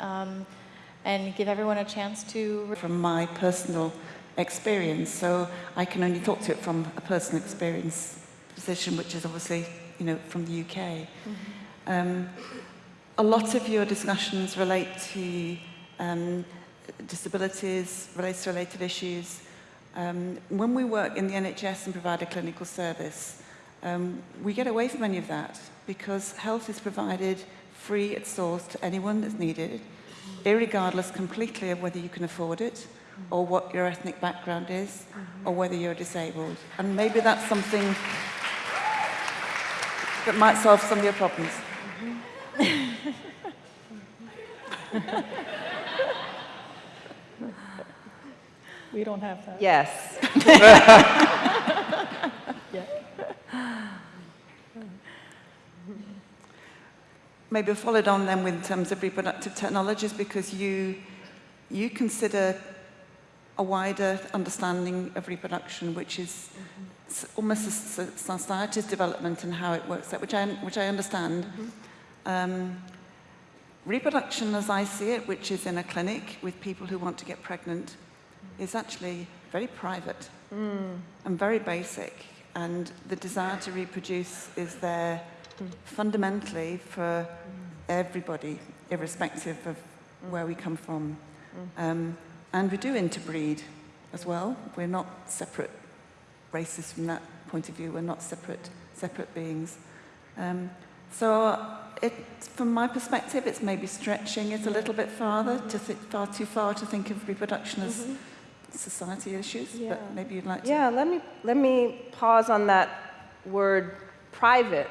um, and give everyone a chance to. From my personal experience, so I can only talk to it from a personal experience position, which is obviously, you know, from the UK. Mm -hmm. um, a lot of your discussions relate to um, disabilities, race-related issues. Um, when we work in the NHS and provide a clinical service, um, we get away from any of that because health is provided free at source to anyone that's needed, irregardless completely of whether you can afford it or what your ethnic background is or whether you're disabled. And maybe that's something that might solve some of your problems. we don't have that. Yes. Maybe followed on then with terms of reproductive technologies because you, you consider a wider understanding of reproduction, which is mm -hmm. almost a society's development and how it works out, which I, which I understand. Mm -hmm. um, reproduction, as I see it, which is in a clinic with people who want to get pregnant, is actually very private mm. and very basic. And the desire to reproduce is there mm. fundamentally for everybody, irrespective of where we come from. Um, and we do interbreed as well. We're not separate races from that point of view. We're not separate, separate beings. Um, so it, from my perspective, it's maybe stretching it a little bit farther, to far too far to think of reproduction as mm -hmm. society issues, yeah. but maybe you'd like to... Yeah, let me, let me pause on that word private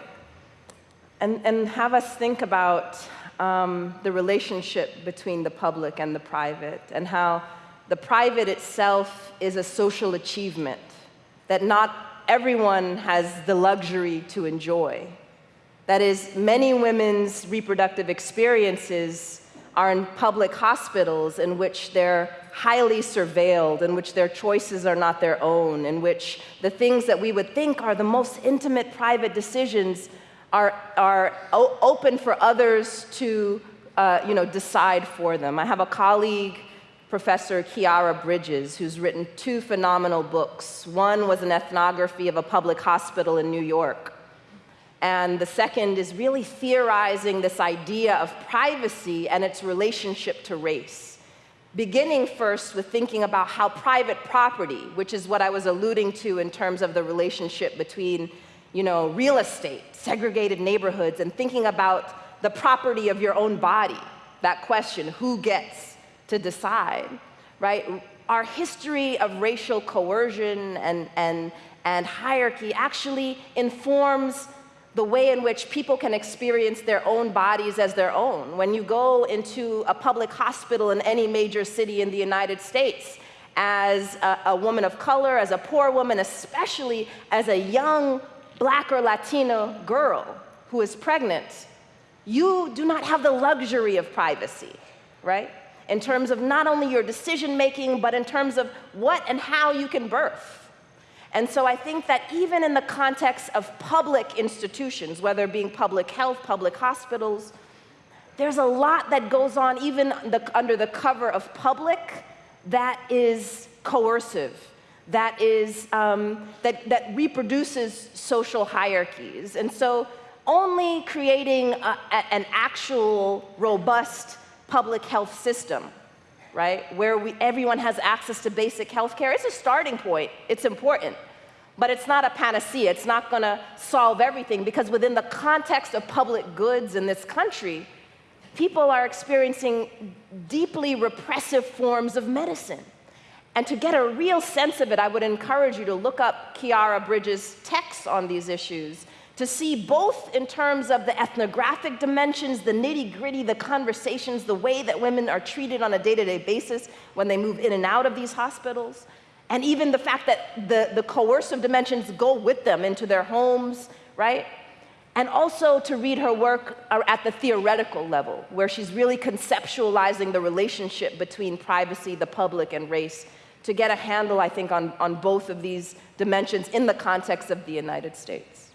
and, and have us think about um, the relationship between the public and the private and how the private itself is a social achievement that not everyone has the luxury to enjoy. That is, many women's reproductive experiences are in public hospitals in which they're highly surveilled, in which their choices are not their own, in which the things that we would think are the most intimate private decisions are, are open for others to uh, you know, decide for them. I have a colleague, Professor Khiara Bridges, who's written two phenomenal books. One was an ethnography of a public hospital in New York. And the second is really theorizing this idea of privacy and its relationship to race. Beginning first with thinking about how private property, which is what I was alluding to in terms of the relationship between you know, real estate, segregated neighborhoods, and thinking about the property of your own body, that question, who gets to decide, right? Our history of racial coercion and, and, and hierarchy actually informs the way in which people can experience their own bodies as their own. When you go into a public hospital in any major city in the United States, as a, a, woman of color, as a poor woman, especially as a young black or Latino girl who is pregnant, you do not have the luxury of privacy, right? In terms of not only your decision making, but in terms of what and how you can birth. And so I think that even in the context of public institutions, whether being public health, public hospitals, there's a lot that goes on even the, under the cover of public that is coercive that, is, um, that, that reproduces social hierarchies. And so only creating a, a, an actual robust public health system, right, where we, everyone has access to basic health care, it's a starting point. It's important. But it's not a panacea. It's not going to solve everything because within the context of public goods in this country, people are experiencing deeply repressive forms of medicine. And to get a real sense of it, I would encourage you to look up Khiara Bridges' texts on these issues to see both in terms of the ethnographic dimensions, the nitty gritty, the conversations, the way that women are treated on a day-to-day -day basis when they move in and out of these hospitals, and even the fact that the, the coercive dimensions go with them into their homes, right? And also to read her work at the theoretical level, where she's really conceptualizing the relationship between privacy, the public, and race to get a handle, I think, on, on both of these dimensions in the context of the United States.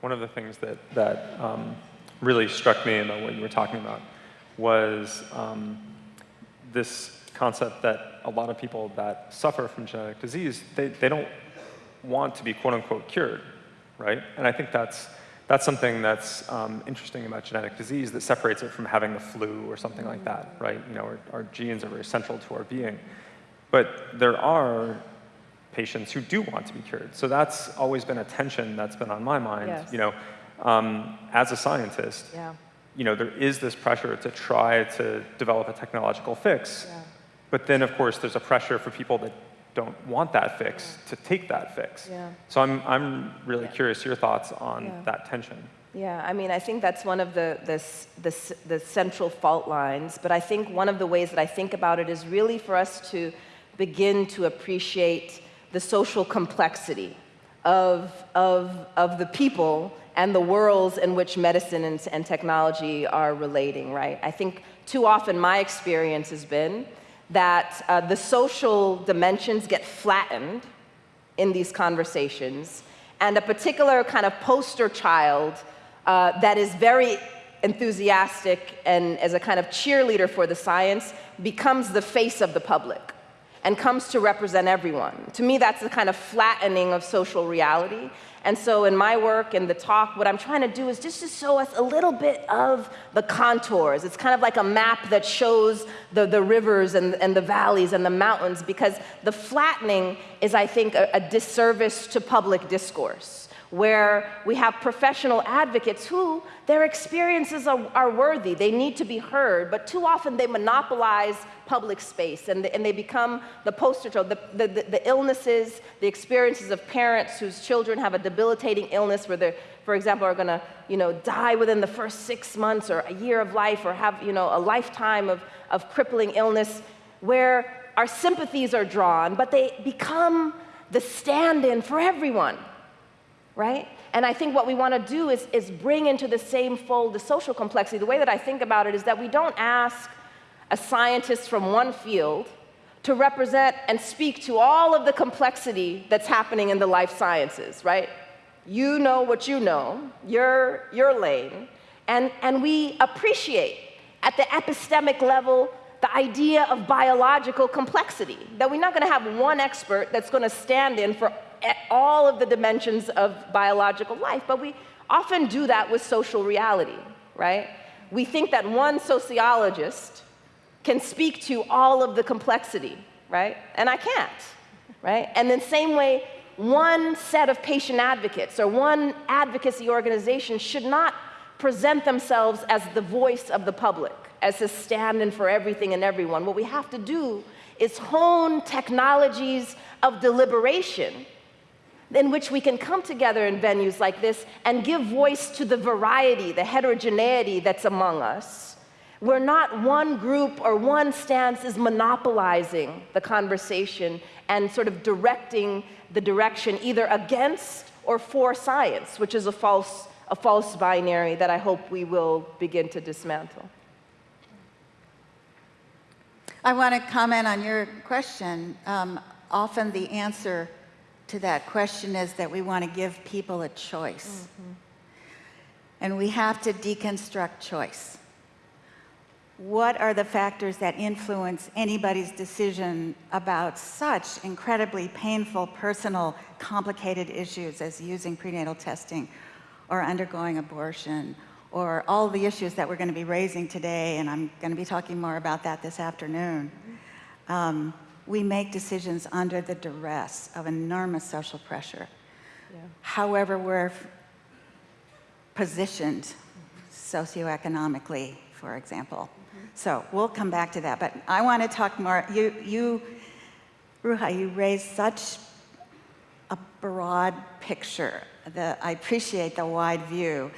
One of the things that, that um, really struck me about what you were talking about was um, this concept that a lot of people that suffer from genetic disease, they, they don't want to be quote unquote cured, right? And I think that's, that's something that's um, interesting about genetic disease that separates it from having the flu or something like that, right? You know, our, our genes are very central to our being. But there are patients who do want to be cured. So that's always been a tension that's been on my mind. Yes. You know, um, as a scientist, Yeah. you know, there is this pressure to try to develop a technological fix. Yeah. But then, of course, there's a pressure for people that don't want that fix to take that fix. Yeah. So I'm, I'm really Yeah. curious your thoughts on Yeah. that tension. Yeah, I mean, I think that's one of the, the, the, the central fault lines. But I think one of the ways that I think about it is really for us to begin to appreciate the social complexity of, of, of the people and the worlds in which medicine and, and technology are relating, right? I think too often my experience has been that uh, the social dimensions get flattened in these conversations, and a particular kind of poster child uh, that is very enthusiastic and as a kind of cheerleader for the science becomes the face of the public and comes to represent everyone. To me, that's the kind of flattening of social reality. And so in my work and the talk, what I'm trying to do is just to show us a little bit of the contours. It's kind of like a map that shows the, the rivers and, and the valleys and the mountains because the flattening is, I think, a, a disservice to public discourse where we have professional advocates who their experiences are, are worthy. They need to be heard, but too often they monopolize public space and, and they become the poster child. The, the, the, illnesses, the experiences of parents whose children have a debilitating illness where they're, for example, are gonna you know, die within the first six months or a year of life or have you know, a lifetime of, of crippling illness, where our sympathies are drawn, but they become the stand in for everyone right? And I think what we want to do is, is bring into the same fold the social complexity. The way that I think about it is that we don't ask a scientist from one field to represent and speak to all of the complexity that's happening in the life sciences, right? You know what you know, your, your lane, and, and we appreciate at the epistemic level the idea of biological complexity, that we're not going to have one expert that's going to stand in for all of the dimensions of biological life, but we often do that with social reality, right? We think that one sociologist can speak to all of the complexity, right? And I can't, right? And then same way, one set of patient advocates or one advocacy organization should not present themselves as the voice of the public, as a stand-in for everything and everyone. What we have to do is hone technologies of deliberation in which we can come together in venues like this and give voice to the variety, the heterogeneity that's among us. Where not one group or one stance is monopolizing the conversation and sort of directing the direction either against or for science, which is a false, a false binary that I hope we will begin to dismantle. I want to comment on your question. Um, often the answer to that question is that we want to give people a choice. And we have to deconstruct choice. What are the factors that influence anybody's decision about such incredibly painful, personal, complicated issues as using prenatal testing or undergoing abortion or all the issues that we're going to be raising today, and I'm going to be talking more about that this afternoon. Um, we make decisions under the duress of enormous social pressure. However, we're positioned socioeconomically, for example. So we'll come back to that, but I want to talk more. You, you, Ruha, you raised such a broad picture. The, I appreciate the wide view.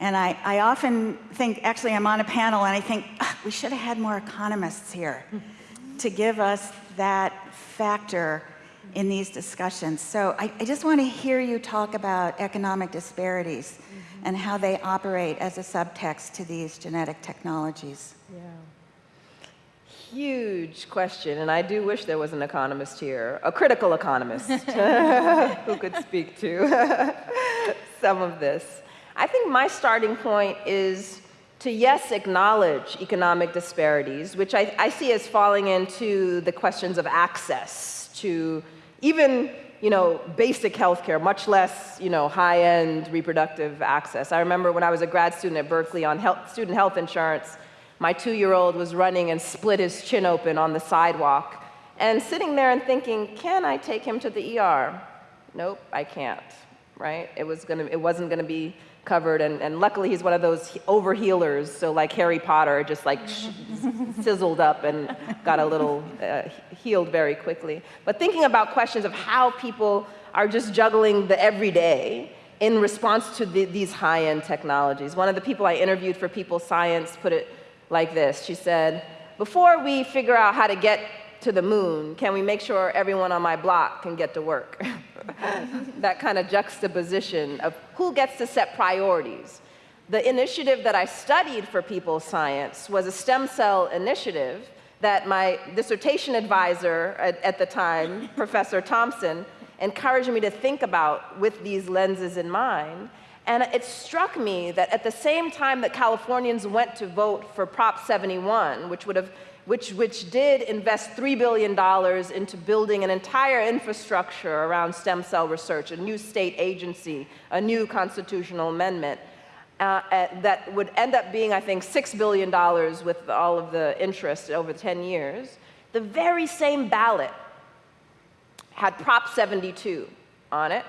And I, I often think, actually, I'm on a panel and I think, "Ah, we should have had more economists here to give us that factor in these discussions. So I, I just want to hear you talk about economic disparities mm-hmm. and how they operate as a subtext to these genetic technologies. Yeah. Huge question, and I do wish there was an economist here, a critical economist, who could speak to some of this. I think my starting point is to, yes, acknowledge economic disparities, which I, I see as falling into the questions of access to even you know, basic healthcare, much less, you know, high-end reproductive access. I remember when I was a grad student at Berkeley on health, student health insurance, my two-year-old was running and split his chin open on the sidewalk, and sitting there and thinking, can I take him to the ER? Nope, I can't, right? It, was gonna, it wasn't gonna be covered, and, and luckily he's one of those over healers, so like Harry Potter, just like sizzled up and got a little uh, healed very quickly. But thinking about questions of how people are just juggling the everyday in response to the, these high-end technologies. One of the people I interviewed for People Science put it like this. She said, before we figure out how to get to the moon, can we make sure everyone on my block can get to work? that kind of juxtaposition of who gets to set priorities. The initiative that I studied for people science was a stem cell initiative that my dissertation advisor at, at the time, Professor Thompson, encouraged me to think about with these lenses in mind. And it struck me that at the same time that Californians went to vote for Prop 71, which would have which, which did invest $3 billion into building an entire infrastructure around stem cell research, a new state agency, a new constitutional amendment, uh, that would end up being, I think, $6 billion with all of the interest over 10 years. The very same ballot had Prop 72 on it,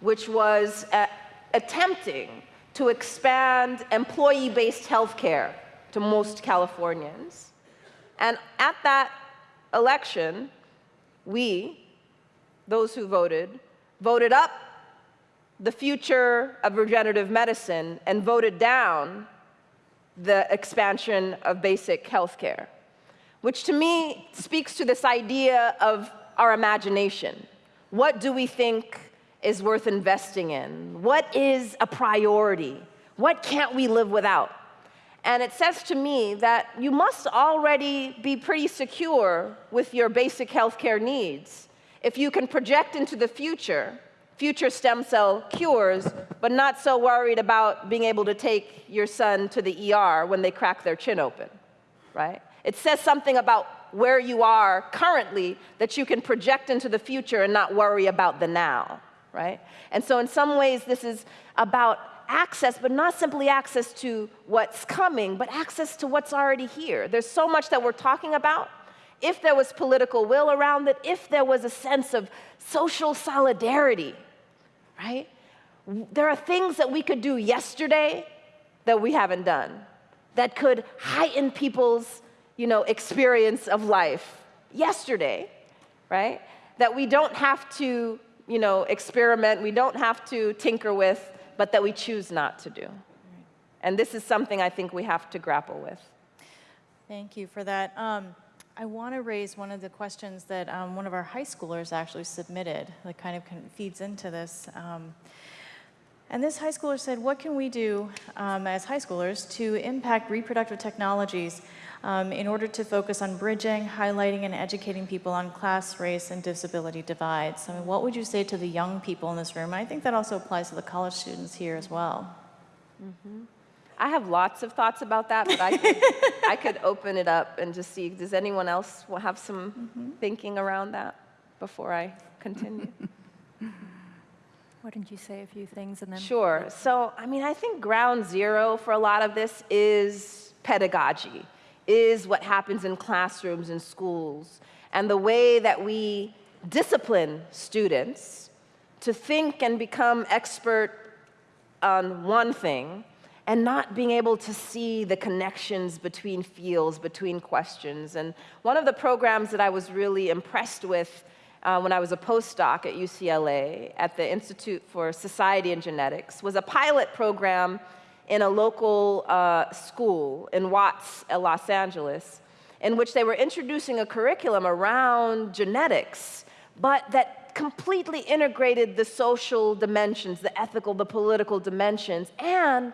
which was uh, attempting to expand employee-based health care to most Californians. And at that election, we, those who voted, voted up the future of regenerative medicine and voted down the expansion of basic health care, which to me speaks to this idea of our imagination. What do we think is worth investing in? What is a priority? What can't we live without? And it says to me that you must already be pretty secure with your basic healthcare needs if you can project into the future, future stem cell cures, but not so worried about being able to take your son to the ER when they crack their chin open, right? It says something about where you are currently that you can project into the future and not worry about the now, right? And so in some ways, this is about access, but not simply access to what's coming, but access to what's already here. There's so much that we're talking about. If there was political will around it, if there was a sense of social solidarity, right? There are things that we could do yesterday that we haven't done that could heighten people's you know, experience of life yesterday, right? That we don't have to you know, experiment, we don't have to tinker with, but that we choose not to do. And this is something I think we have to grapple with. Thank you for that. Um, I want to raise one of the questions that um, one of our high schoolers actually submitted that kind of feeds into this. Um, and this high schooler said, what can we do um, as high schoolers to impact reproductive technologies um, in order to focus on bridging, highlighting, and educating people on class, race, and disability divides. I mean, what would you say to the young people in this room? I think that also applies to the college students here as well. Mm -hmm. I have lots of thoughts about that, but I could, I could open it up and just see, does anyone else have some mm -hmm. thinking around that before I continue? Why don't you say a few things and then? Sure. So, I mean, I think ground zero for a lot of this is pedagogy is what happens in classrooms and schools, and the way that we discipline students to think and become expert on one thing and not being able to see the connections between fields, between questions. And one of the programs that I was really impressed with uh, when I was a postdoc at UCLA at the Institute for Society and Genetics was a pilot program in a local uh, school in Watts, uh, Los Angeles, in which they were introducing a curriculum around genetics, but that completely integrated the social dimensions, the ethical, the political dimensions, and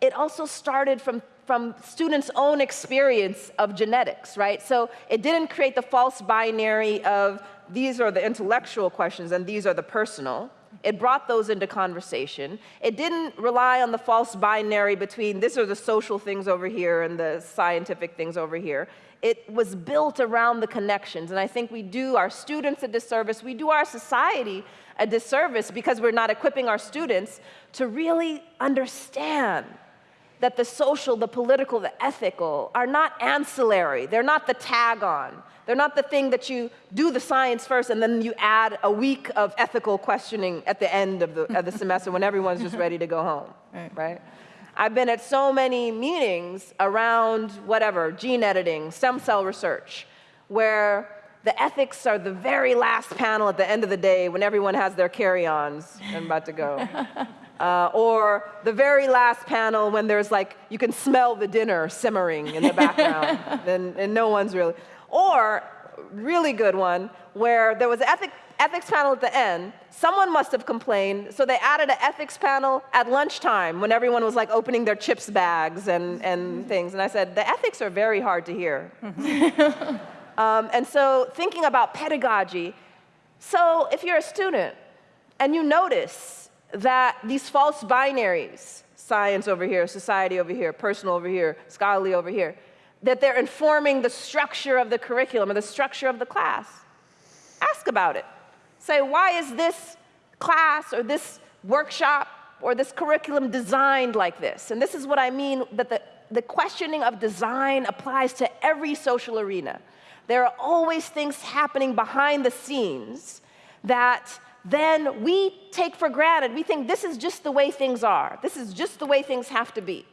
it also started from, from students' own experience of genetics, right? So it didn't create the false binary of these are the intellectual questions and these are the personal, It brought those into conversation. It didn't rely on the false binary between this are the social things over here and the scientific things over here. It was built around the connections. And I think we do our students a disservice, we do our society a disservice because we're not equipping our students to really understand that the social, the political, the ethical are not ancillary. They're not the tag on. They're not the thing that you do the science first and then you add a week of ethical questioning at the end of the, of the semester when everyone's just ready to go home, Right. right? I've been at so many meetings around whatever, gene editing, stem cell research, where the ethics are the very last panel at the end of the day when everyone has their carry-ons and about to go. Uh, or the very last panel when there's like, you can smell the dinner simmering in the background, and, and no one's really. Or, really good one, where there was an ethic, ethics panel at the end. Someone must have complained, so they added an ethics panel at lunchtime when everyone was like opening their chips bags and, and things. And I said, the ethics are very hard to hear. um, and so, thinking about pedagogy, so if you're a student and you notice that these false binaries, science over here, society over here, personal over here, scholarly over here, that they're informing the structure of the curriculum or the structure of the class. Ask about it. Say, why is this class or this workshop or this curriculum designed like this? And this is what I mean that the, the questioning of design applies to every social arena. There are always things happening behind the scenes that then we take for granted. We think this is just the way things are, this is just the way things have to be.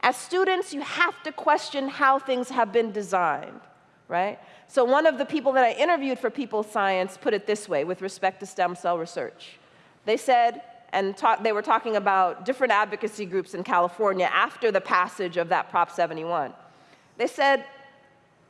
As students, you have to question how things have been designed, right? So, one of the people that I interviewed for People Science put it this way with respect to stem cell research. They said, and talk, they were talking about different advocacy groups in California after the passage of that Prop 71. They said,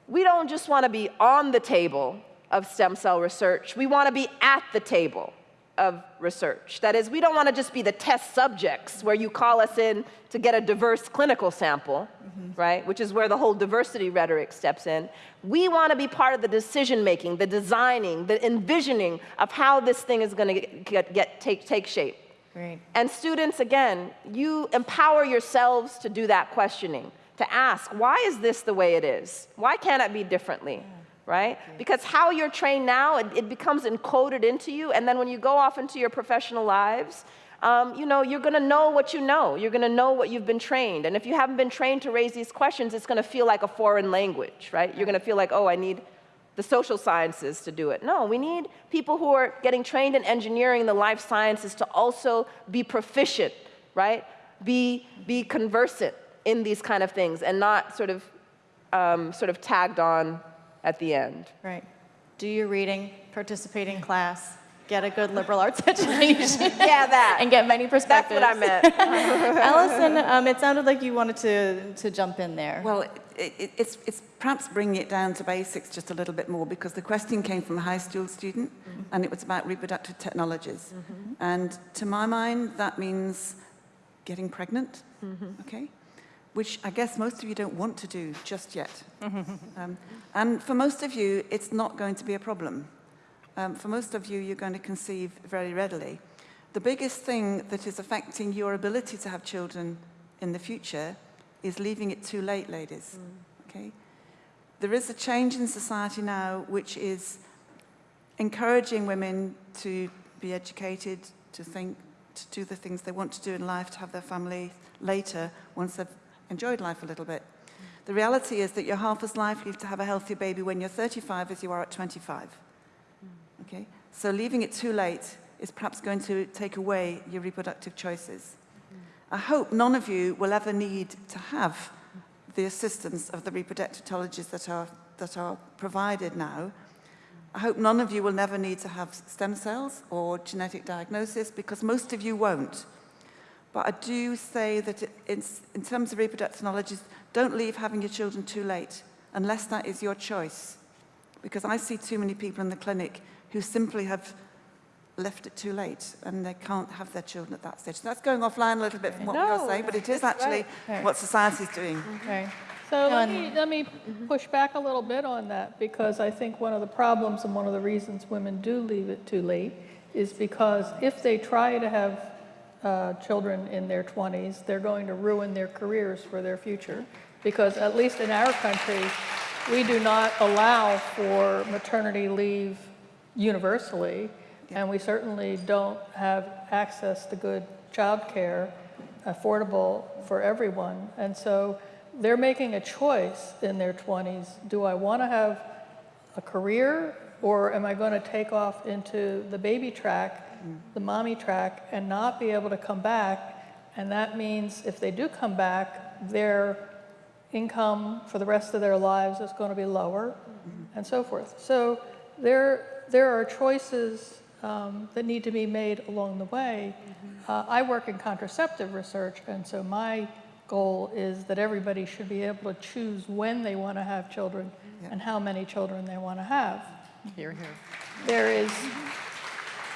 we don't just want to be on the table of stem cell research, we want to be at the table of research. That is, we don't want to just be the test subjects where you call us in to get a diverse clinical sample, mm-hmm. right? Which is where the whole diversity rhetoric steps in. We want to be part of the decision making, the designing, the envisioning of how this thing is going to get, get, take, take shape. Great. And students, again, you empower yourselves to do that questioning, to ask, why is this the way it is? Why can't it be differently? Right? Because how you're trained now, it, it becomes encoded into you, and then when you go off into your professional lives, um, you know, you're gonna know what you know. You're gonna know what you've been trained. And if you haven't been trained to raise these questions, it's gonna feel like a foreign language, right? You're gonna feel like, oh, I need the social sciences to do it. No, we need people who are getting trained in engineering, the life sciences, to also be proficient, right? Be, be conversant in these kind of things and not sort of, um, sort of tagged on at the end. Right. Do your reading, participate in class, get a good liberal arts education. Yeah, that. and get many perspectives. That's what I meant. Allison, um, it sounded like you wanted to, to jump in there. Well, it, it, it's, it's perhaps bringing it down to basics just a little bit more because the question came from a high school student mm-hmm. and it was about reproductive technologies. Mm-hmm. And to my mind, that means getting pregnant, mm-hmm. okay? Which I guess most of you don't want to do just yet. um, and for most of you, it's not going to be a problem. Um, for most of you, you're going to conceive very readily. The biggest thing that is affecting your ability to have children in the future is leaving it too late, ladies. Okay? There is a change in society now which is encouraging women to be educated, to think, to do the things they want to do in life, to have their family later once they've enjoyed life a little bit. The reality is that you're half as likely to have a healthy baby when you're 35 as you are at 25. Okay? So leaving it too late is perhaps going to take away your reproductive choices. I hope none of you will ever need to have the assistance of the reproductive technologies that are, that are provided now. I hope none of you will never need to have stem cells or genetic diagnosis because most of you won't. But I do say that it- it's, in terms of reproductive knowledge, don't leave having your children too late unless that is your choice. Because I see too many people in the clinic who simply have left it too late and they can't have their children at that stage. So that's going offline a little bit from what we No, are saying, but it is actually right. what is doing. Right. So let me, let me push back a little bit on that, because I think one of the problems and one of the reasons women do leave it too late is because if they try to have uh, children in their 20s, they're going to ruin their careers for their future. Because at least in our country, we do not allow for maternity leave universally, and we certainly don't have access to good childcare affordable for everyone. And so they're making a choice in their 20s. Do I want to have a career or am I going to take off into the baby track, the mommy track, and not be able to come back? And that means if they do come back, their income for the rest of their lives is going to be lower and so forth. So there, there are choices um, that need to be made along the way. Uh, I work in contraceptive research, and so my goal is that everybody should be able to choose when they want to have children and how many children they want to have. Here, here. There is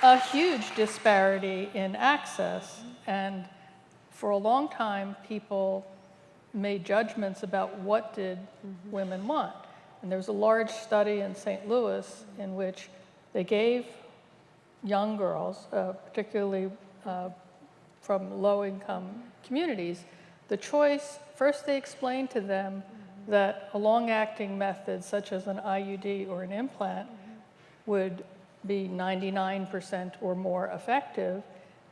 a huge disparity in access, and for a long time, people made judgments about what did women want. And there was a large study in St. Louis in which they gave young girls, uh, particularly uh, from low-income communities, the choice, first they explained to them that a long-acting method such as an IUD or an implant would be 99% or more effective,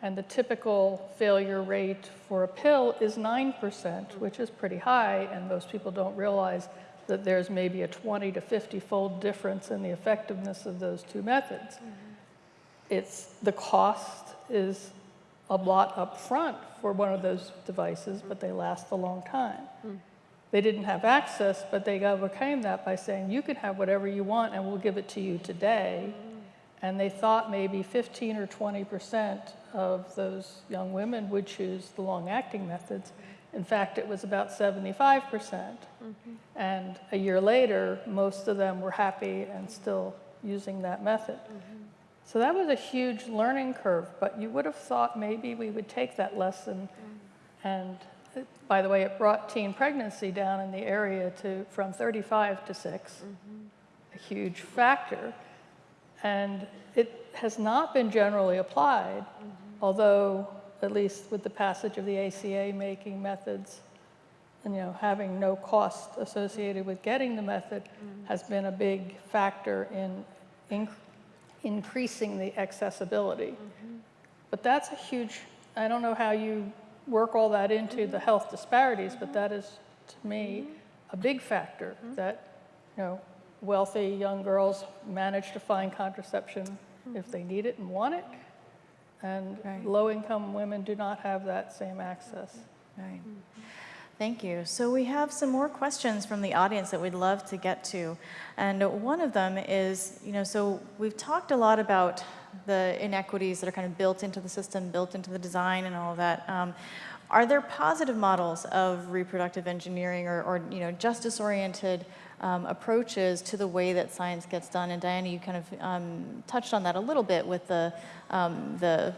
and the typical failure rate for a pill is 9%, which is pretty high, and most people don't realize that there's maybe a 20 to 50-fold difference in the effectiveness of those two methods. Mm-hmm. It's, the cost is a lot up front for one of those devices, but they last a long time. Hmm. They didn't have access, but they overcame that by saying, you can have whatever you want and we'll give it to you today. Mm-hmm. And they thought maybe 15 or 20% of those young women would choose the long-acting methods. In fact, it was about 75%. percent mm-hmm. And a year later, most of them were happy and still using that method. Mm-hmm. So that was a huge learning curve, but you would have thought maybe we would take that lesson. Mm. And uh, by the way, it brought teen pregnancy down in the area to from 35 to 6, mm-hmm. a huge factor. And it has not been generally applied, mm-hmm. although at least with the passage of the ACA making methods, and, you know, having no cost associated with getting the method mm-hmm. has been a big factor in inc- increasing the accessibility. Mm-hmm. But that's a huge, I don't know how you work all that into the health disparities, but that is, to me, a big factor that, you know, wealthy young girls manage to find contraception if they need it and want it, and Right. low-income women do not have that same access. Right. Thank you. So we have some more questions from the audience that we'd love to get to. And one of them is, you know, so we've talked a lot about the inequities that are kind of built into the system, built into the design and all of that. Um, are there positive models of reproductive engineering or, or you know, justice-oriented um, approaches to the way that science gets done? And Diana, you kind of um, touched on that a little bit with the, um, the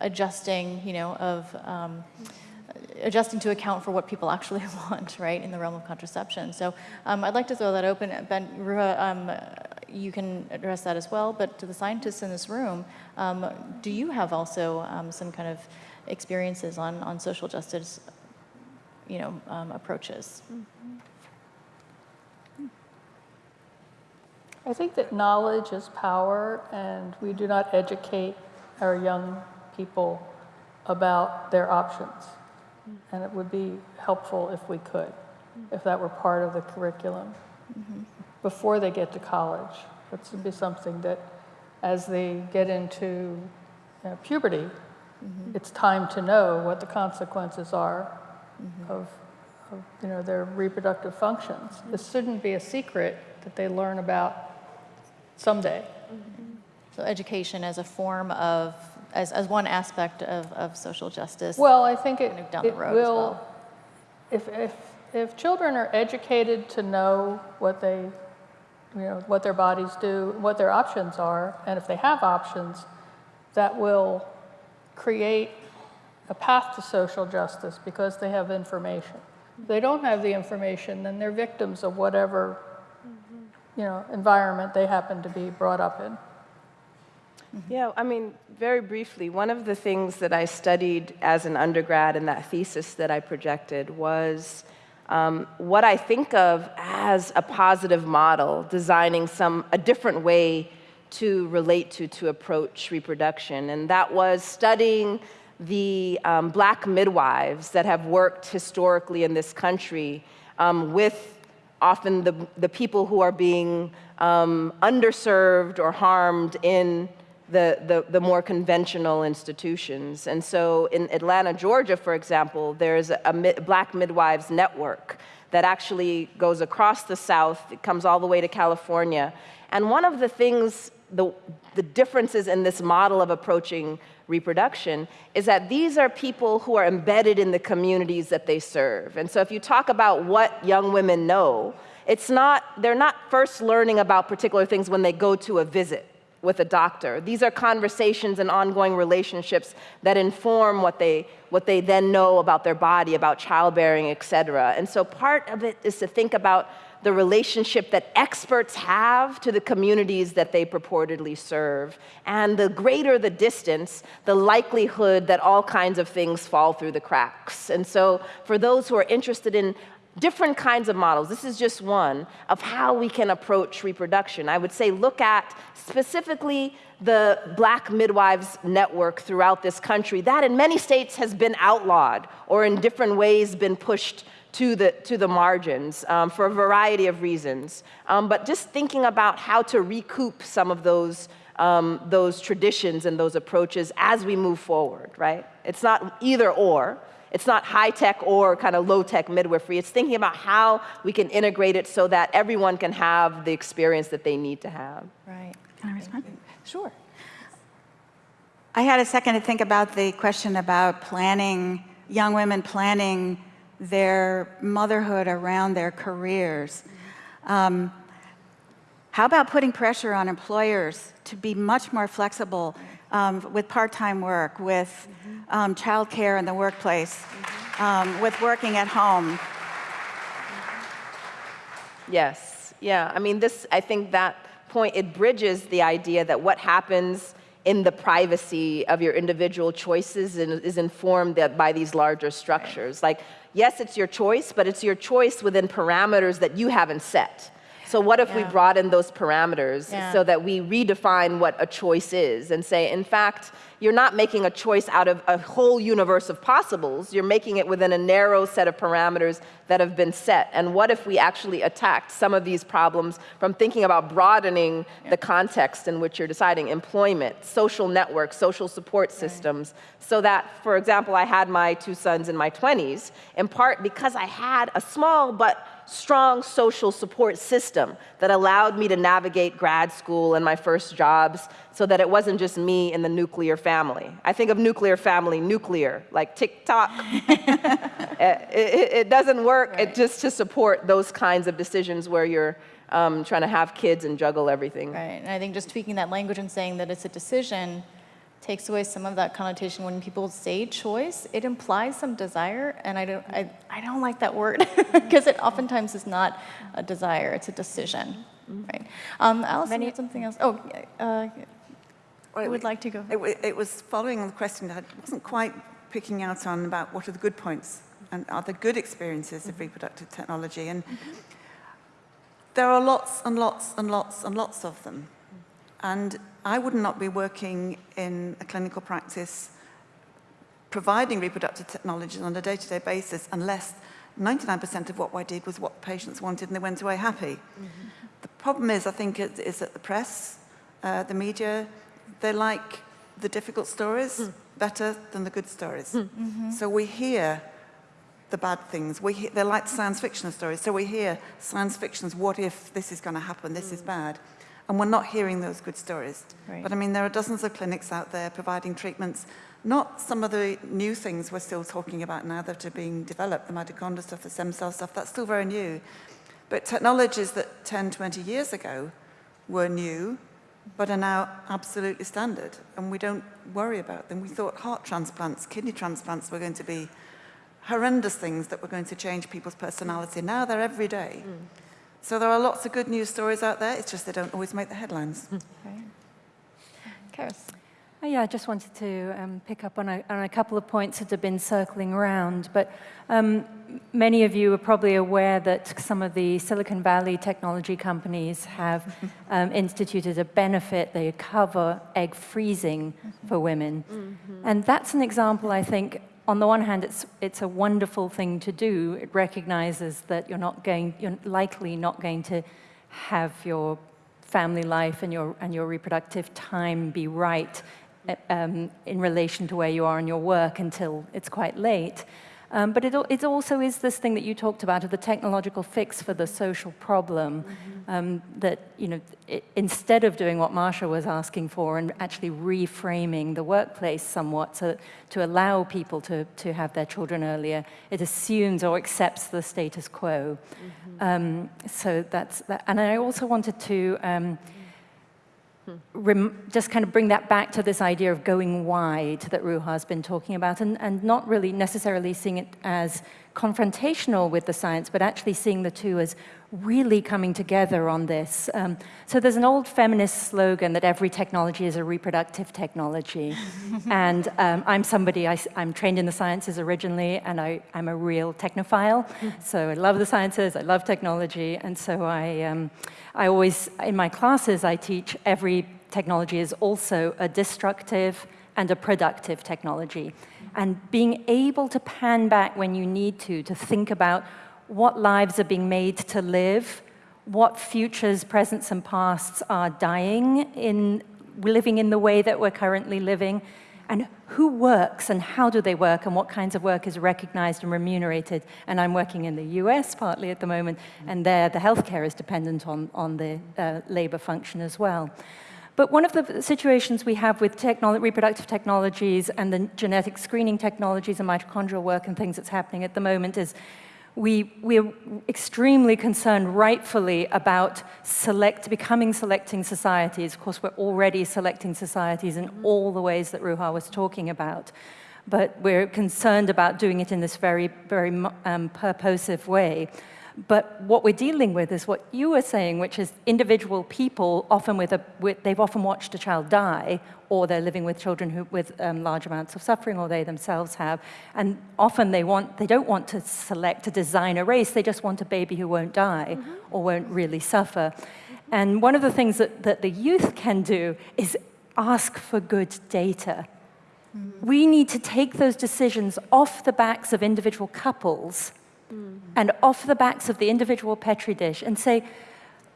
adjusting, you know, of um, adjusting to account for what people actually want, right, in the realm of contraception. So um, I'd like to throw that open. Ben, Ruha, you can address that as well, but to the scientists in this room, um, do you have also um, some kind of experiences on, on social justice, you know, um, approaches? I think that knowledge is power, and we do not educate our young people about their options. And it would be helpful if we could, if that were part of the curriculum before they get to college. That would be something that, as they get into you know, puberty, it's time to know what the consequences are of, of you know, their reproductive functions. This shouldn't be a secret that they learn about someday. Mm-hmm. So education as a form of, as, as one aspect of, of social justice. Well, I think it, Kind of down the it road as will, well. if, if, if children are educated to know what they, you know, what their bodies do, what their options are, and if they have options, that will create a path to social justice because they have information. If they don't have the information, then they're victims of whatever, you know, environment they happen to be brought up in. Yeah, I mean, very briefly, one of the things that I studied as an undergrad in that thesis that I projected was um, what I think of as a positive model, designing some a different way to relate to, to approach reproduction. And that was studying the um, black midwives that have worked historically in this country um, with often the, the people who are being um, underserved or harmed in the, the, the, more conventional institutions. And so in Atlanta, Georgia, for example, there's a, a Black Midwives Network that actually goes across the South, it comes all the way to California. And one of the things, the, the differences in this model of approaching reproduction is that these are people who are embedded in the communities that they serve. And so if you talk about what young women know, it's not, they're not first learning about particular things when they go to a visit with a doctor. These are conversations and ongoing relationships that inform what they, what they then know about their body, about childbearing, et cetera. And so part of it is to think about the relationship that experts have to the communities that they purportedly serve. And the greater the distance, the likelihood that all kinds of things fall through the cracks. And so for those who are interested in different kinds of models, this is just one, of how we can approach reproduction. I would say look at specifically the Black Midwives Network throughout this country. That in many states has been outlawed or in different ways been pushed to the, to the margins um, for a variety of reasons. Um, but just thinking about how to recoup some of those, um, those traditions and those approaches as we move forward, right? It's not either or. It's not high tech or kind of low tech midwifery. It's thinking about how we can integrate it so that everyone can have the experience that they need to have. Right. Can I respond? Sure. I had a second to think about the question about planning, young women planning their motherhood around their careers. Um, how about putting pressure on employers to be much more flexible um, with part-time work, with um, childcare in the workplace, um, with working at home? Yes, yeah. I mean, this, I think that point, it bridges the idea that what happens in the privacy of your individual choices is informed by these larger structures. Like, yes, it's your choice, but it's your choice within parameters that you haven't set. So what if yeah. we broaden those parameters yeah. so that we redefine what a choice is and say, in fact, you're not making a choice out of a whole universe of possibles. You're making it within a narrow set of parameters that have been set. And what if we actually attacked some of these problems from thinking about broadening yeah. the context in which you're deciding employment, social networks, social support systems, right. so that, for example, I had my two sons in my 20s, in part because I had a small but strong social support system that allowed me to navigate grad school and my first jobs so that it wasn't just me and the nuclear family. I think of nuclear family, nuclear, like tick-tock. it, it, it, doesn't work right. it just to support those kinds of decisions where you're um, trying to have kids and juggle everything. Right, and I think just tweaking that language and saying that it's a decision takes away some of that connotation when people say choice it implies some desire and i don't i, I don't like that word because it oftentimes is not a desire it's a decision right um Allison, Many, had something else oh uh, well, I would like to go. It, it was following on the question that I wasn't quite picking out on about what are the good points and are the good experiences of mm-hmm. reproductive technology. And mm -hmm. there are lots and lots and lots and lots of them. And I would not be working in a clinical practice providing reproductive technologies on a day-to-day -day basis unless 99% of what I did was what patients wanted and they went away happy. Mm -hmm. The problem is, I think, it, is that the press, uh, the media, they like the difficult stories mm. better than the good stories. Mm. Mm -hmm. So we hear the bad things. We hear, they like science fiction stories. So we hear science fiction's what if this is going to happen, this is mm. bad. And we're not hearing those good stories. Right. But I mean, there are dozens of clinics out there providing treatments. Not some of the new things we're still talking about now that are being developed, the mitochondria stuff, the stem cell stuff, that's still very new. But technologies that 10, 20 years ago were new but are now absolutely standard and we don't worry about them. We thought heart transplants, kidney transplants were going to be horrendous things that were going to change people's personality. Now they're every day. Mm. So there are lots of good news stories out there, it's just they don't always make the headlines. Okay. Karis. Oh, yeah, I just wanted to um, pick up on a, on a couple of points that have been circling around. But um, many of you are probably aware that some of the Silicon Valley technology companies have um, instituted a benefit. They cover egg freezing for women. And that's an example, I think, on the one hand, it's, it's a wonderful thing to do. It recognizes that you're, not going, you're likely not going to have your family life and your, and your reproductive time be right uh, um, in relation to where you are in your work until it's quite late. Um, but it, it also is this thing that you talked about of the technological fix for the social problem. Um, that, you know, i instead of doing what Marsha was asking for and actually reframing the workplace somewhat so, to allow people to, to have their children earlier, it assumes or accepts the status quo. Um, so that's that. And I also wanted to um, just kind of bring that back to this idea of going wide that Ruha has been talking about, and, and not really necessarily seeing it as confrontational with the science, but actually seeing the two as really coming together on this. Um, so there's an old feminist slogan that every technology is a reproductive technology. and um, I'm somebody, I, am trained in the sciences originally, and I, I'm a real technophile. so I love the sciences, I love technology, and so I, um, I always, in my classes, I teach every technology is also a destructive and a productive technology. And being able to pan back when you need to, to think about what lives are being made to live, what futures, presents, and pasts are dying in living in the way that we're currently living, and who works and how do they work and what kinds of work is recognized and remunerated. And I'm working in the US partly at the moment, and there the healthcare is dependent on, on the uh, labor function as well. But one of the situations we have with technolo reproductive technologies and the genetic screening technologies and mitochondrial work and things that's happening at the moment is we, we're extremely concerned, rightfully, about select, becoming selecting societies. Of course, we're already selecting societies in all the ways that Ruha was talking about. But we're concerned about doing it in this very, very um, purposive way. But what we're dealing with is what you were saying, which is individual people, often with a, with, they've often watched a child die, or they're living with children who, with um, large amounts of suffering, or they themselves have. And often they, want, they don't want to select, to design a race, they just want a baby who won't die mm -hmm. or won't really suffer. And one of the things that, that the youth can do is ask for good data. Mm -hmm. We need to take those decisions off the backs of individual couples mm. and off the backs of the individual Petri dish and say,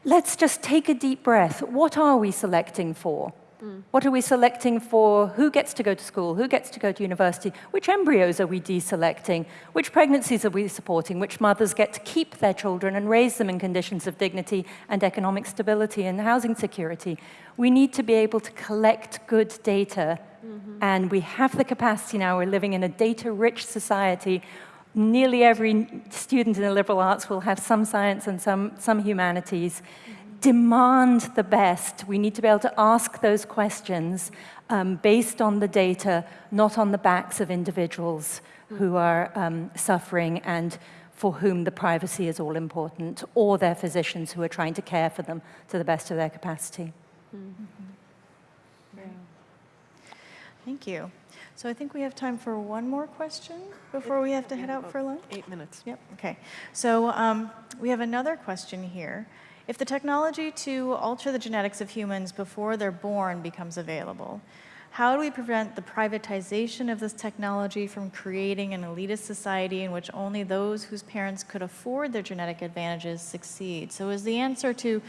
let's just take a deep breath. What are we selecting for? Mm. What are we selecting for? Who gets to go to school? Who gets to go to university? Which embryos are we deselecting? Which pregnancies are we supporting? Which mothers get to keep their children and raise them in conditions of dignity and economic stability and housing security? We need to be able to collect good data, mm -hmm. and we have the capacity now. We're living in a data-rich society nearly every student in the liberal arts will have some science and some, some humanities. Demand the best. We need to be able to ask those questions um, based on the data, not on the backs of individuals who are um, suffering and for whom the privacy is all important, or their physicians who are trying to care for them to the best of their capacity. Mm -hmm. Thank you. So I think we have time for one more question before we have to head out for lunch. Eight minutes. Yep, okay. So um, we have another question here. If the technology to alter the genetics of humans before they're born becomes available, how do we prevent the privatization of this technology from creating an elitist society in which only those whose parents could afford their genetic advantages succeed? So is the answer to,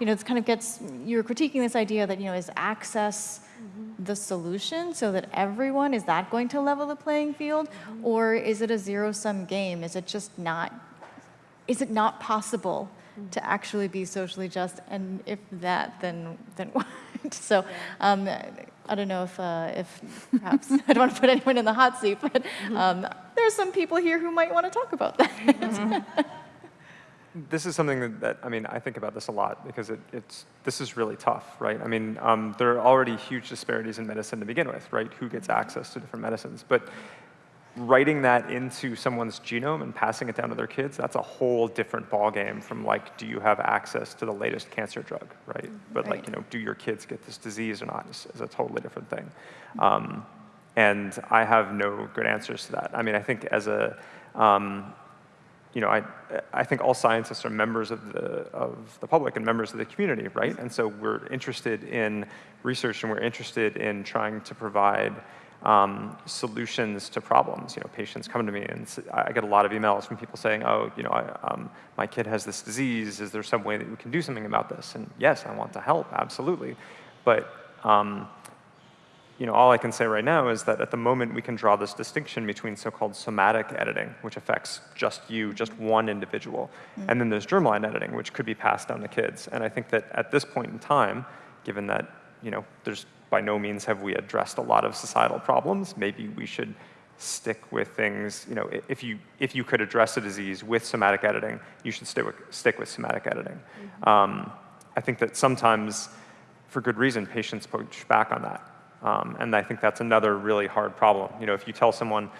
you know, it kind of gets, you're critiquing this idea that, you know, is access mm-hmm. the solution so that everyone, is that going to level the playing field? Mm-hmm. Or is it a zero-sum game? Is it just not, is it not possible. To actually be socially just? And if that, then, then what? so um, I don't know if, uh, if perhaps, I don't want to put anyone in the hot seat, but mm-hmm. um, there's some people here who might want to talk about that. Mm-hmm. this is something that, that, I mean, I think about this a lot because it, it's, this is really tough, right? I mean, um, there are already huge disparities in medicine to begin with, right? Who gets access to different medicines? But writing that into someone's genome and passing it down to their kids, that's a whole different ballgame from like, do you have access to the latest cancer drug, right? But like, you know, do your kids get this disease or not is, is a totally different thing. Um, and I have no good answers to that. I mean, I think as a, um, you know, I, I think all scientists are members of the, of the public and members of the community, right? And so we're interested in research and we're interested in trying to provide um, solutions to problems. You know, patients come to me and I get a lot of emails from people saying, oh, you know, I, um, my kid has this disease. Is there some way that we can do something about this? And yes, I want to help, absolutely. But um, you know, all I can say right now is that at the moment we can draw this distinction between so-called somatic editing, which affects just you, just one individual, and then there's germline editing, which could be passed down to kids. And I think that at this point in time, given that, you know, there's by no means have we addressed a lot of societal problems, maybe we should stick with things, you know, if you, if you could address a disease with somatic editing, you should stick with, stick with somatic editing. Um, I think that sometimes, for good reason, patients push back on that. Um, and I think that's another really hard problem. You know, if you tell someone,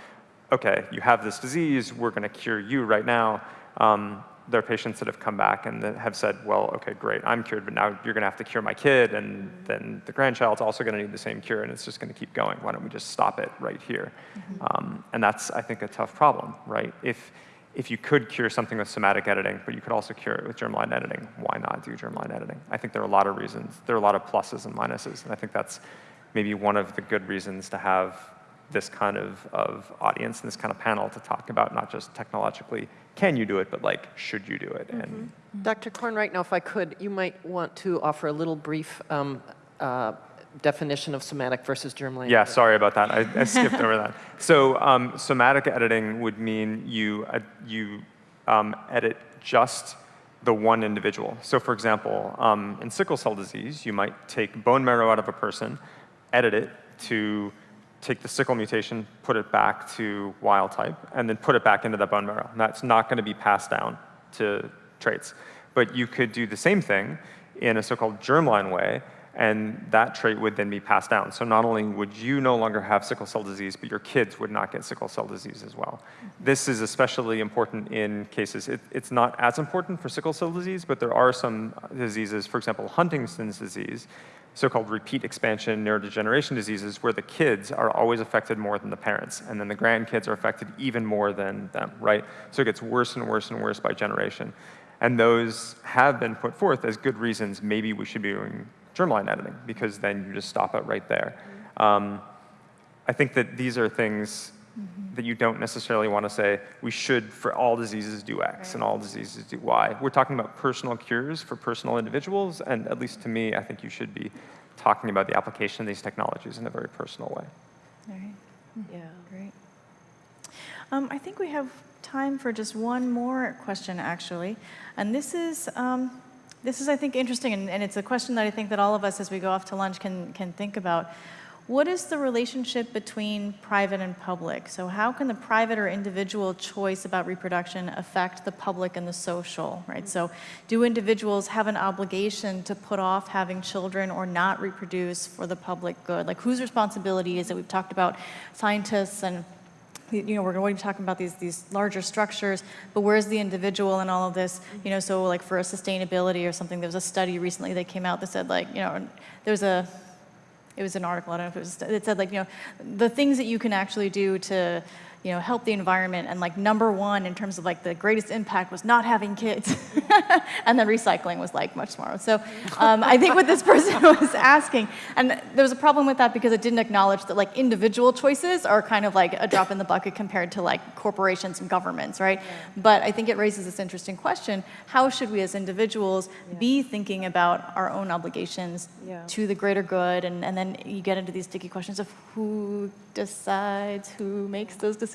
okay, you have this disease, we're going to cure you right now, um, there are patients that have come back and that have said, well, okay, great, I'm cured, but now you're going to have to cure my kid, and then the grandchild's also going to need the same cure, and it's just going to keep going. Why don't we just stop it right here? Um, and that's, I think, a tough problem, right? If, if you could cure something with somatic editing, but you could also cure it with germline editing, why not do germline editing? I think there are a lot of reasons. There are a lot of pluses and minuses, and I think that's maybe one of the good reasons to have this kind of, of audience and this kind of panel to talk about not just technologically, can you do it, but like, should you do it? And Dr. Corn, right now, if I could, you might want to offer a little brief um, uh, definition of somatic versus germline. Yeah, sorry about that. I, I skipped over that. So um, somatic editing would mean you, uh, you um, edit just the one individual. So for example, um, in sickle cell disease, you might take bone marrow out of a person, edit it to take the sickle mutation, put it back to wild type, and then put it back into that bone marrow. And that's not going to be passed down to traits. But you could do the same thing in a so-called germline way, and that trait would then be passed down. So not only would you no longer have sickle cell disease, but your kids would not get sickle cell disease as well. This is especially important in cases, it, it's not as important for sickle cell disease, but there are some diseases, for example, Huntington's disease, so-called repeat expansion neurodegeneration diseases where the kids are always affected more than the parents, and then the grandkids are affected even more than them, right? So it gets worse and worse and worse by generation. And those have been put forth as good reasons maybe we should be doing germline editing, because then you just stop it right there. Um, I think that these are things that you don't necessarily want to say, we should, for all diseases, do X and all diseases do Y. We're talking about personal cures for personal individuals, and at least to me, I think you should be talking about the application of these technologies in a very personal way. All right, Yeah. great. Um, I think we have time for just one more question, actually. And this is, um, this is, I think, interesting, and, and it's a question that I think that all of us, as we go off to lunch, can, can think about. What is the relationship between private and public? So how can the private or individual choice about reproduction affect the public and the social, right? So do individuals have an obligation to put off having children or not reproduce for the public good? Like whose responsibility is it? We've talked about scientists and you know, we're going to be talking about these, these larger structures, but where's the individual in all of this? You know, so like for a sustainability or something, there was a study recently that came out that said like, you know, there's a, it was an article, I don't know if it was, it said like, you know, the things that you can actually do to, you know, help the environment and like number one in terms of like the greatest impact was not having kids. and then recycling was like much smaller. So um, I think what this person was asking, and there was a problem with that because it didn't acknowledge that like individual choices are kind of like a drop in the bucket compared to like corporations and governments, right? But I think it raises this interesting question, how should we as individuals be thinking about our own obligations Yeah. to the greater good? And, and then you get into these sticky questions of who decides, who makes those decisions.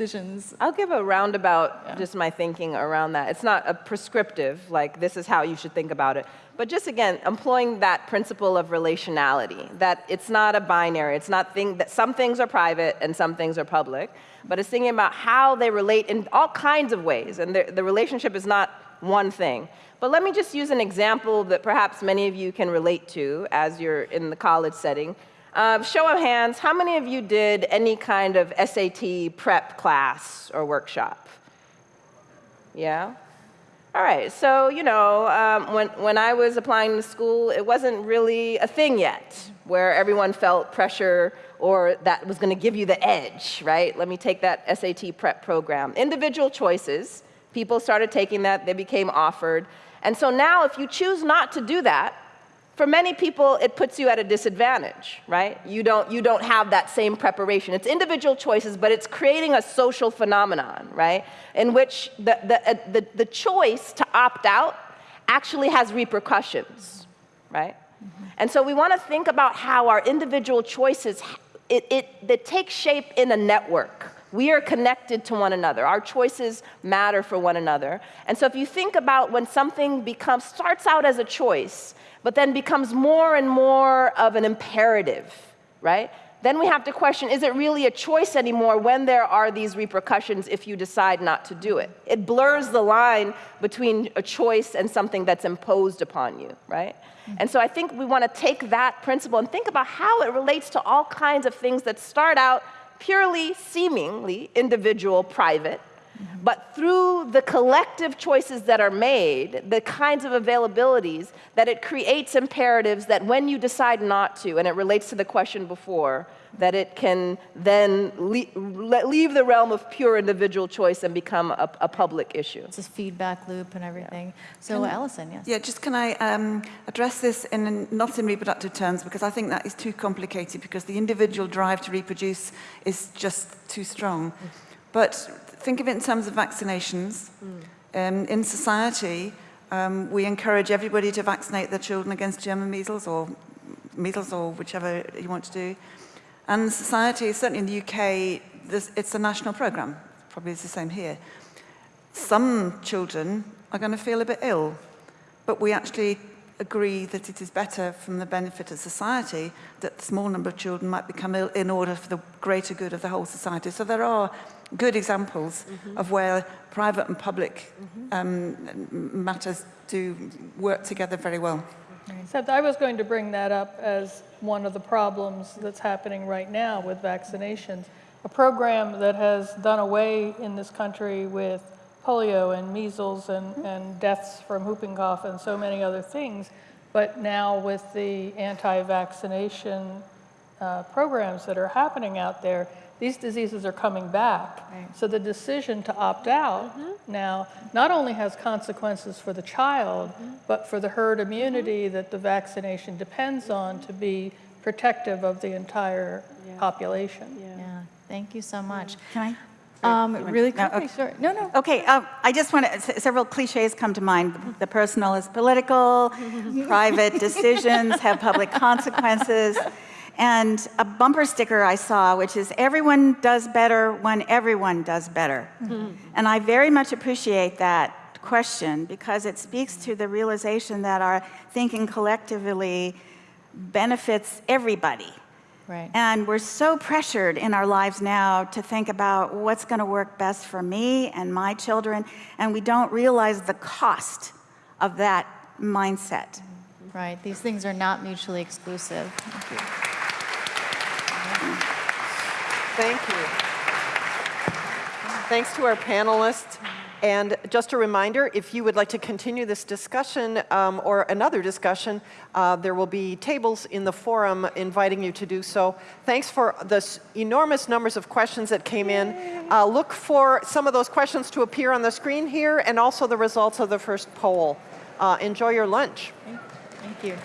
I'll give a roundabout, Yeah. just my thinking around that. It's not a prescriptive, like this is how you should think about it, but just again, employing that principle of relationality, that it's not a binary. It's not thing that some things are private and some things are public, but it's thinking about how they relate in all kinds of ways, and the, the relationship is not one thing. But let me just use an example that perhaps many of you can relate to as you're in the college setting. Uh, show of hands, how many of you did any kind of SAT prep class or workshop? Yeah? All right, so, you know, um, when, when I was applying to school, it wasn't really a thing yet where everyone felt pressure or that was going to give you the edge, right? Let me take that SAT prep program. Individual choices, people started taking that, they became offered. And so now, if you choose not to do that, for many people, it puts you at a disadvantage, right? You don't, you don't have that same preparation. It's individual choices, but it's creating a social phenomenon, right? In which the, the, uh, the, the choice to opt out actually has repercussions, right? And so we want to think about how our individual choices, it, it, they take shape in a network. We are connected to one another. Our choices matter for one another. And so if you think about when something becomes, starts out as a choice, but then becomes more and more of an imperative, right? Then we have to question, is it really a choice anymore when there are these repercussions if you decide not to do it? It blurs the line between a choice and something that's imposed upon you, right? Mm-hmm. And so I think we want to take that principle and think about how it relates to all kinds of things that start out purely, seemingly individual, private, but through the collective choices that are made, the kinds of availabilities, that it creates imperatives that when you decide not to, and it relates to the question before, that it can then le leave the realm of pure individual choice and become a, a public issue. It's this feedback loop and everything. So Allison, yes. Yeah, just can I um, address this in not in reproductive terms because I think that is too complicated because the individual drive to reproduce is just too strong. But think of it in terms of vaccinations. Um, in society, um, we encourage everybody to vaccinate their children against German measles or measles or whichever you want to do. And society, certainly in the UK, this, it's a national program. Probably it's the same here. Some children are going to feel a bit ill, but we actually agree that it is better from the benefit of society that a small number of children might become ill in order for the greater good of the whole society. So there are good examples of where private and public um, matters do work together very well. Except I was going to bring that up as one of the problems that's happening right now with vaccinations. A program that has done away in this country with polio and measles and, and deaths from whooping cough and so many other things, but now with the anti-vaccination uh, programs that are happening out there, these diseases are coming back. So the decision to opt out now not only has consequences for the child, but for the herd immunity that the vaccination depends on to be protective of the entire population. Yeah, thank you so much. Can I? Um, really No, quickly, okay. sorry. No, no. Okay, uh, I just want to, several cliches come to mind. The personal is political, private decisions have public consequences, and a bumper sticker I saw, which is everyone does better when everyone does better. Mm-hmm. And I very much appreciate that question because it speaks to the realization that our thinking collectively benefits everybody. Right. And we're so pressured in our lives now to think about what's going to work best for me and my children, and we don't realize the cost of that mindset. Right, these things are not mutually exclusive. Thank you. Thanks to our panelists. And just a reminder, if you would like to continue this discussion um, or another discussion, uh, there will be tables in the forum inviting you to do so. Thanks for the enormous numbers of questions that came in. Uh, look for some of those questions to appear on the screen here and also the results of the first poll. Uh, enjoy your lunch. Thank you.